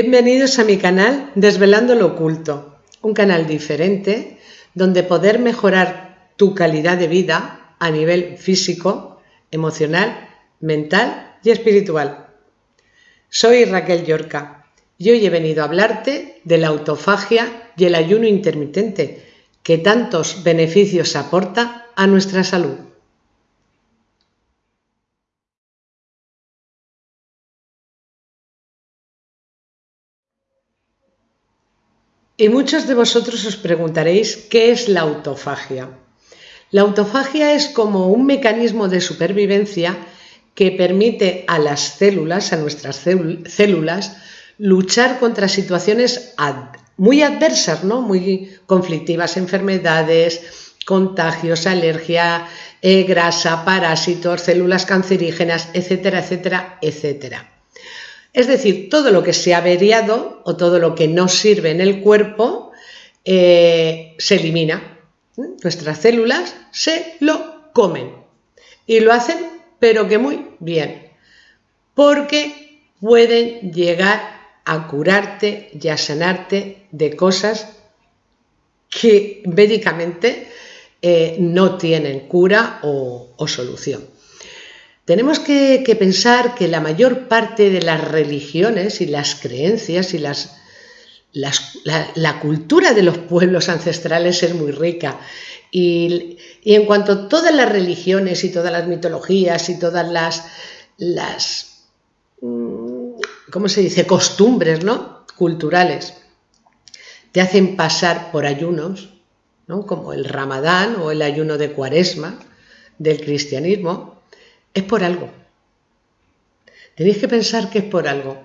Bienvenidos a mi canal Desvelando lo Oculto, un canal diferente donde poder mejorar tu calidad de vida a nivel físico, emocional, mental y espiritual. Soy Raquel Yorca y hoy he venido a hablarte de la autofagia y el ayuno intermitente que tantos beneficios aporta a nuestra salud. Y muchos de vosotros os preguntaréis qué es la autofagia. La autofagia es como un mecanismo de supervivencia que permite a las células, a nuestras células, luchar contra situaciones muy adversas, ¿no? muy conflictivas, enfermedades, contagios, alergia, eh, grasa, parásitos, células cancerígenas, etcétera, etcétera, etcétera. Es decir, todo lo que se ha averiado o todo lo que no sirve en el cuerpo eh, se elimina. Nuestras células se lo comen y lo hacen pero que muy bien, porque pueden llegar a curarte y a sanarte de cosas que médicamente eh, no tienen cura o solución. Tenemos que, pensar que la mayor parte de las religiones y las creencias y la, cultura de los pueblos ancestrales es muy rica. Y, en cuanto todas las religiones y todas las mitologías y todas las, las mm, ¿cómo se dice?, costumbres ¿no? culturales, te hacen pasar por ayunos, ¿no? como el ramadán o el ayuno de cuaresma del cristianismo, es por algo. Tenéis que pensar que es por algo.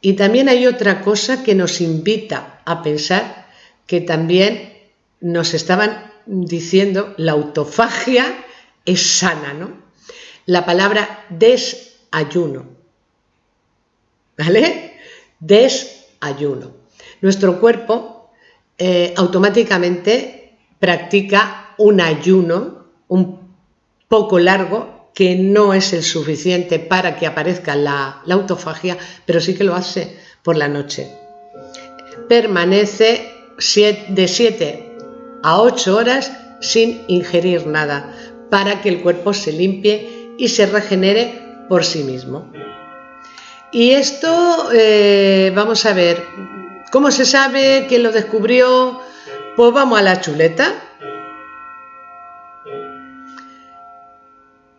Y también hay otra cosa que nos invita a pensar que también nos estaban diciendo, la autofagia es sana, ¿no? La palabra desayuno. ¿Vale? Desayuno. Nuestro cuerpo eh, automáticamente practica un ayuno un poco largo que no es el suficiente para que aparezca la, autofagia, pero sí que lo hace por la noche. Permanece de 7 a 8 horas sin ingerir nada para que el cuerpo se limpie y se regenere por sí mismo. Y esto, eh, vamos a ver, ¿cómo se sabe? ¿Quién lo descubrió? Pues vamos a la chuleta.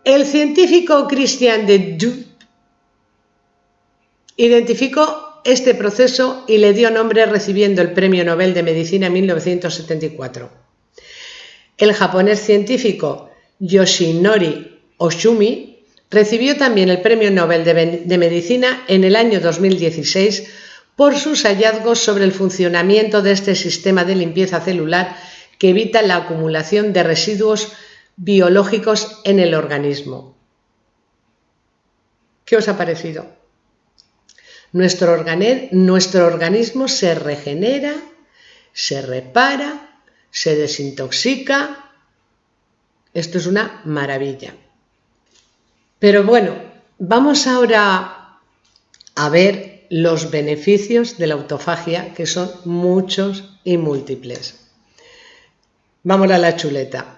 El científico Christian de Duc identificó este proceso y le dio nombre recibiendo el Premio Nobel de Medicina en 1974. El japonés científico Yoshinori Oshumi recibió también el Premio Nobel de, Medicina en el año 2016 por sus hallazgos sobre el funcionamiento de este sistema de limpieza celular que evita la acumulación de residuos biológicos en el organismo. ¿Qué os ha parecido? Nuestro, nuestro organismo se regenera, se repara, se desintoxica. Esto es una maravilla. Pero bueno, vamos ahora a ver los beneficios de la autofagia, que son muchos y múltiples. Vamos a la chuleta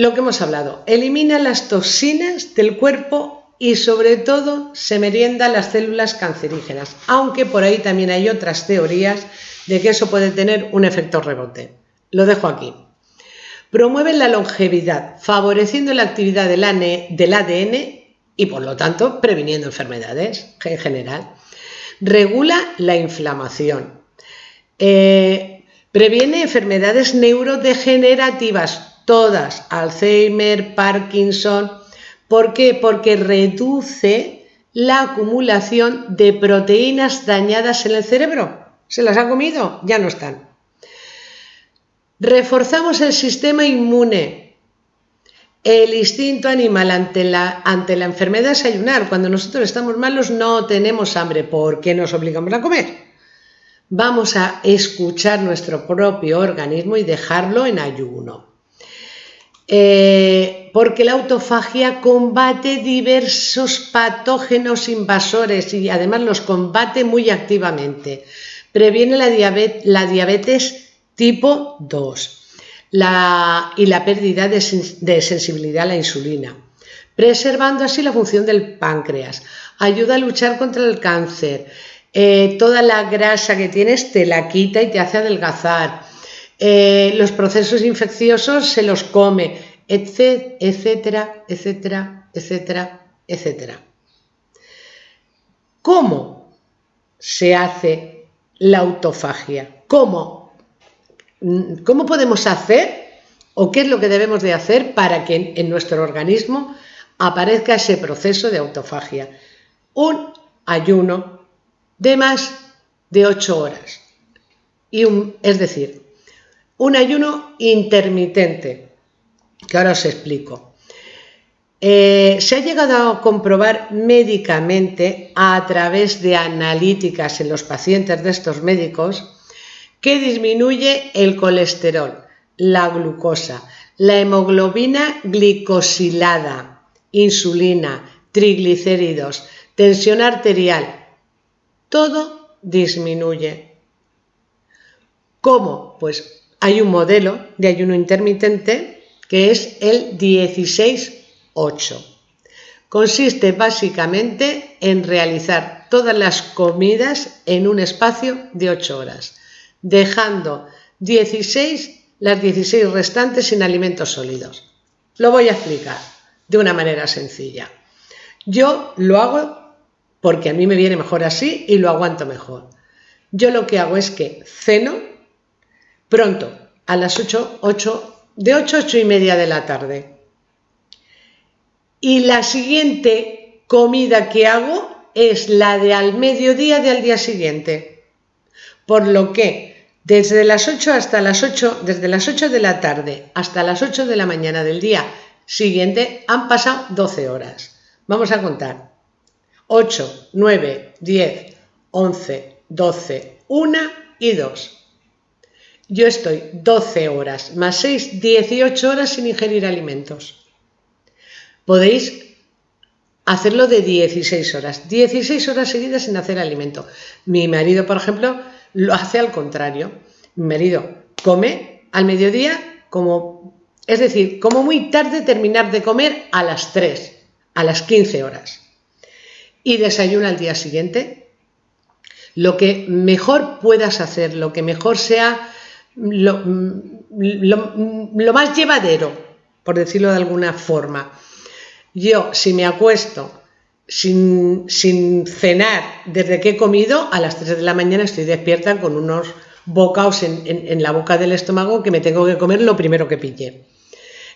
lo que hemos hablado, elimina las toxinas del cuerpo y sobre todo se merienda las células cancerígenas, aunque por ahí también hay otras teorías de que eso puede tener un efecto rebote. Lo dejo aquí. Promueve la longevidad, favoreciendo la actividad del ADN y por lo tanto previniendo enfermedades en general. Regula la inflamación. Eh, previene enfermedades neurodegenerativas, todas, Alzheimer, Parkinson. ¿Por qué? Porque reduce la acumulación de proteínas dañadas en el cerebro. ¿Se las ha comido? Ya no están. Reforzamos el sistema inmune. El instinto animal ante la, ante la enfermedad es ayunar. Cuando nosotros estamos malos no tenemos hambre. ¿Por qué nos obligamos a comer? Vamos a escuchar nuestro propio organismo y dejarlo en ayuno. Eh, porque la autofagia combate diversos patógenos invasores y además los combate muy activamente. Previene la diabetes, tipo 2 y la pérdida de, sensibilidad a la insulina, preservando así la función del páncreas. Ayuda a luchar contra el cáncer. Eh, toda la grasa que tienes te la quita y te hace adelgazar. Eh, los procesos infecciosos se los come, etcétera, etcétera, etcétera, etcétera. ¿Cómo se hace la autofagia? ¿Cómo? ¿Cómo podemos hacer o qué es lo que debemos de hacer para que en nuestro organismo aparezca ese proceso de autofagia? Un ayuno de más de 8 horas. Y es decir, un ayuno intermitente, que ahora os explico. Eh, se ha llegado a comprobar médicamente a través de analíticas en los pacientes de estos médicos que disminuye el colesterol, la glucosa, la hemoglobina glicosilada, insulina, triglicéridos, tensión arterial, todo disminuye. ¿Cómo? Pues hay un modelo de ayuno intermitente que es el 16-8. Consiste básicamente en realizar todas las comidas en un espacio de 8 horas, dejando 16, las 16 restantes sin alimentos sólidos. Lo voy a explicar de una manera sencilla. Yo lo hago porque a mí me viene mejor así y lo aguanto mejor. Yo lo que hago es que ceno pronto, a las 8, 8 de 8 a 8 y media de la tarde. Y la siguiente comida que hago es la de al mediodía del día siguiente. Por lo que desde las 8 hasta las 8, desde las 8 de la tarde hasta las 8 de la mañana del día siguiente han pasado 12 horas. Vamos a contar. 8, 9, 10, 11, 12, 1 y 2 yo estoy 12 horas más 6, 18 horas sin ingerir alimentos. Podéis hacerlo de 16 horas, 16 horas seguidas sin hacer alimento. Mi marido, por ejemplo, lo hace al contrario. Mi marido come al mediodía como, es decir, como muy tarde terminar de comer a las 3, a las 15 horas. Y desayuna al día siguiente. Lo que mejor puedas hacer, lo que mejor sea lo, más llevadero, por decirlo de alguna forma. Yo, si me acuesto sin, cenar desde que he comido, a las 3 de la mañana estoy despierta con unos bocaos en, la boca del estómago que me tengo que comer lo primero que pille.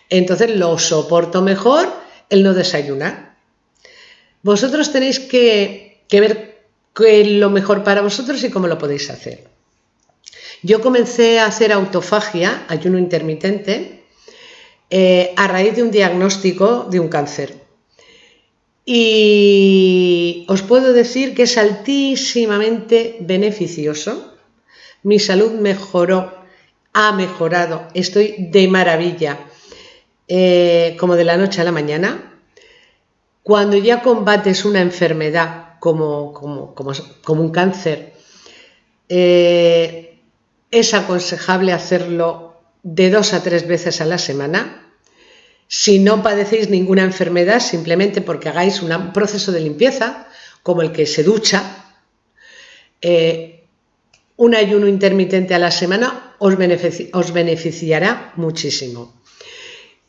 Entonces lo soporto mejor el no desayunar. Vosotros tenéis que ver qué es lo mejor para vosotros y cómo lo podéis hacer. Yo comencé a hacer autofagia, ayuno intermitente, eh, a raíz de un diagnóstico de un cáncer. Y os puedo decir que es altísimamente beneficioso. Mi salud mejoró, ha mejorado, estoy de maravilla, eh, como de la noche a la mañana. Cuando ya combates una enfermedad como, como, un cáncer, eh, es aconsejable hacerlo de dos a tres veces a la semana. Si no padecéis ninguna enfermedad, simplemente porque hagáis un proceso de limpieza, como el que se ducha, eh, un ayuno intermitente a la semana os, os beneficiará muchísimo.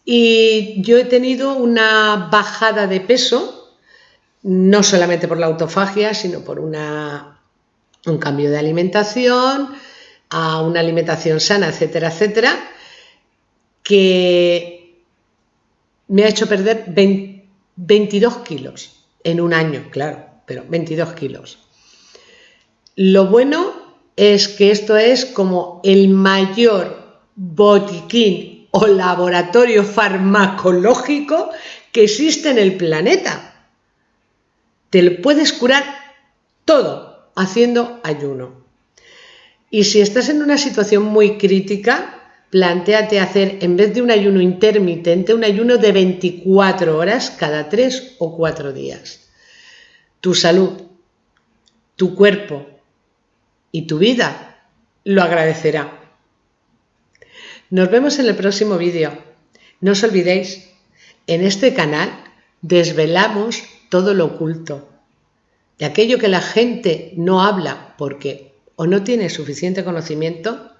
Y yo he tenido una bajada de peso, no solamente por la autofagia, sino por una, un cambio de alimentación, a una alimentación sana, etcétera, etcétera, que me ha hecho perder 22 kilos en un año, claro, pero 22 kilos. Lo bueno es que esto es como el mayor botiquín o laboratorio farmacológico que existe en el planeta. Te lo puedes curar todo haciendo ayuno. Y si estás en una situación muy crítica, plantéate hacer, en vez de un ayuno intermitente, un ayuno de 24 horas cada 3 o 4 días. Tu salud, tu cuerpo y tu vida lo agradecerá. Nos vemos en el próximo vídeo. No os olvidéis, en este canal desvelamos todo lo oculto, de aquello que la gente no habla porque o no tiene suficiente conocimiento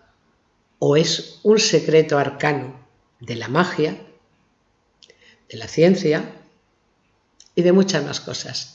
o es un secreto arcano de la magia, de la ciencia y de muchas más cosas.